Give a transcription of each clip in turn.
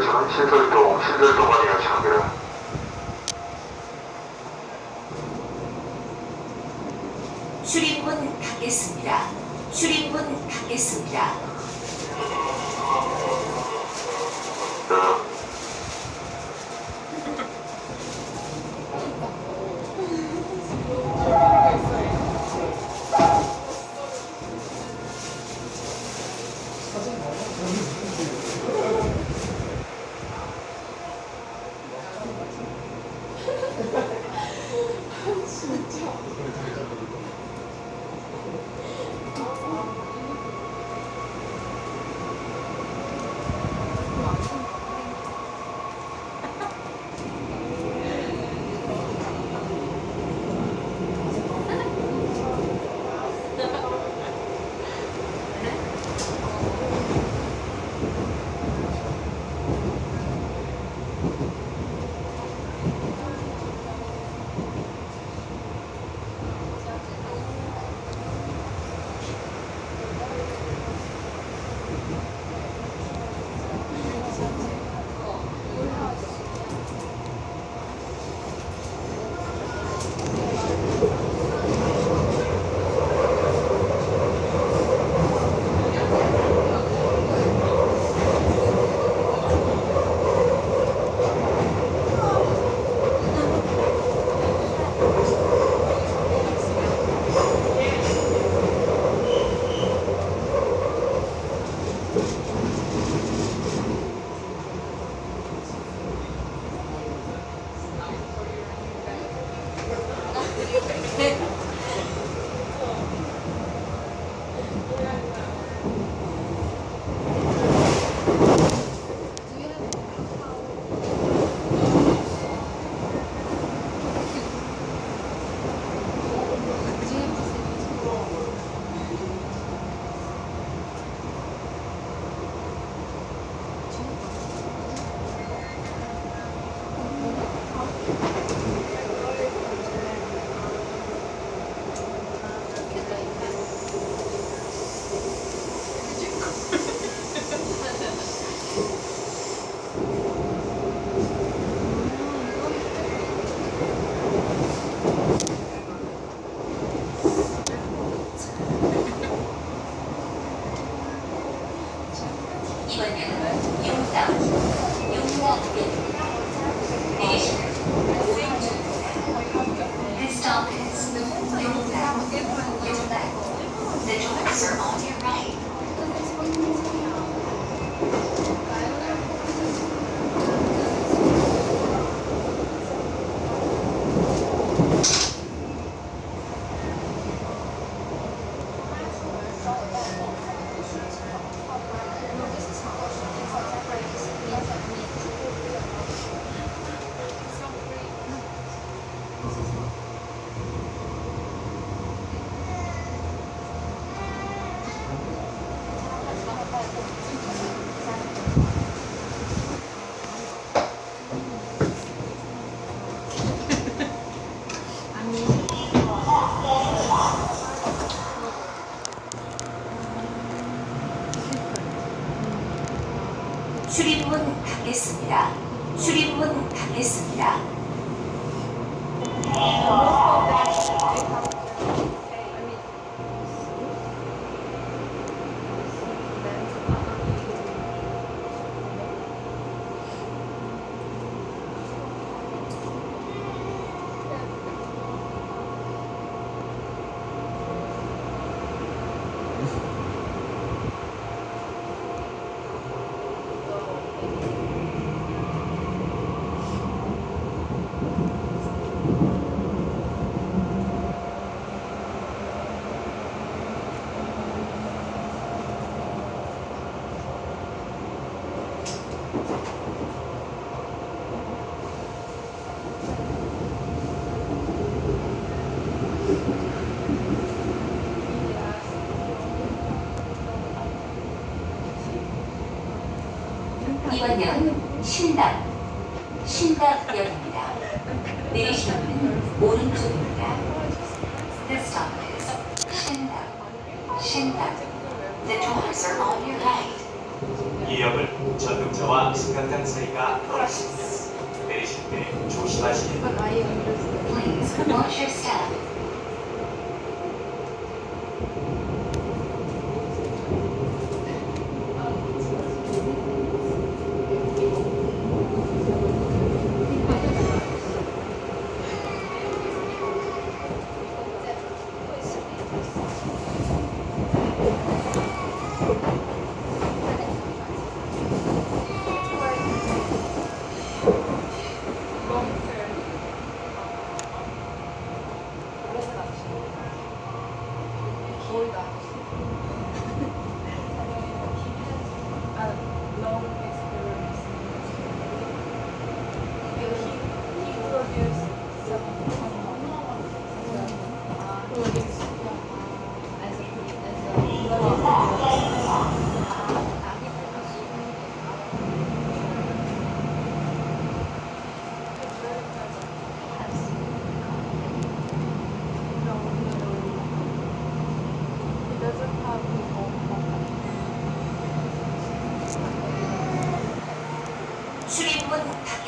그렇지만 신설동, 신설동안이야 참그라. 출입문 닫겠습니다. 출입문 닫겠습니다. 자, The doors are on your right. Oh. 이번 역은 신당, 신당역입니다. 내리시는 오른쪽입니다. Is 신당, 신당. The doors are on your right. 이 역은 전등차와 승강장 사이가 넓습니다. 내리실 때 조심하시기 바랍니다. Please watch your step. 출입문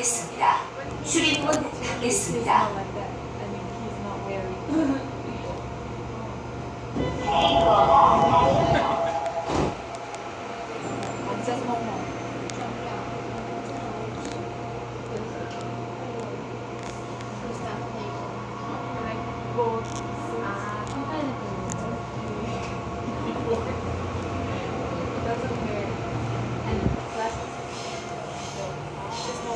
닫겠습니다. 출입문 닫겠습니다.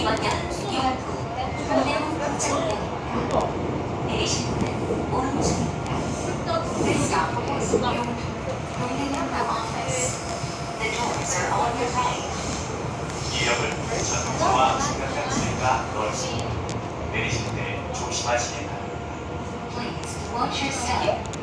이번역 유학부 동대문 정역입니다. 내리실 문은 오른쪽입니다. This stop is 용두 동대문 office. 전등차와 승강장 사이가 넓습니다. 내리실 때 조심하시기 바랍니다. Please watch your step.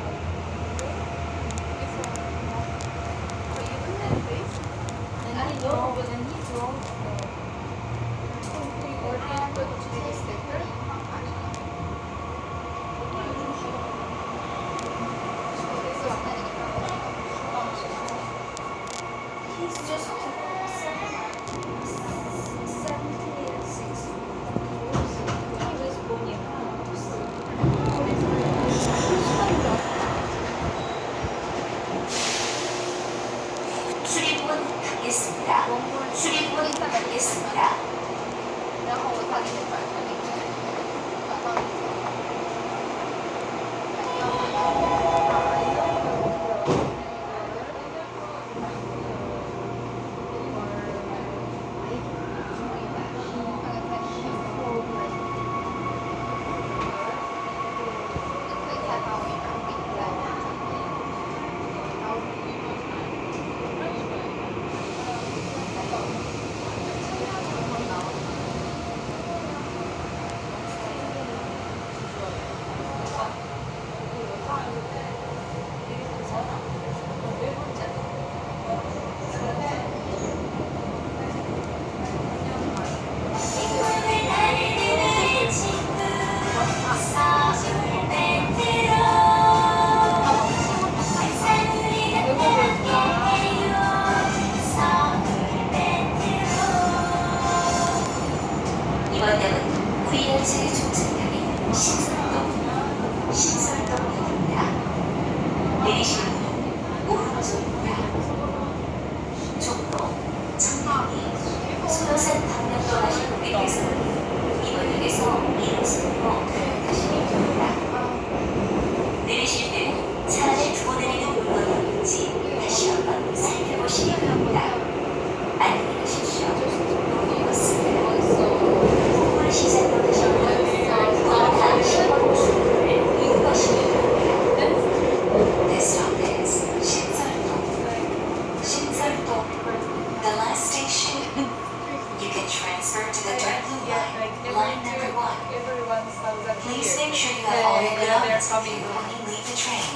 Please here. make sure you have all your Yeah, they're belongings with coming. you when you leave the train.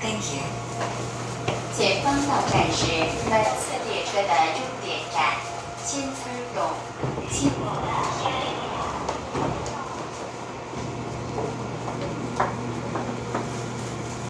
Thank you. 前方到站是本次列车的终点站新村洞。请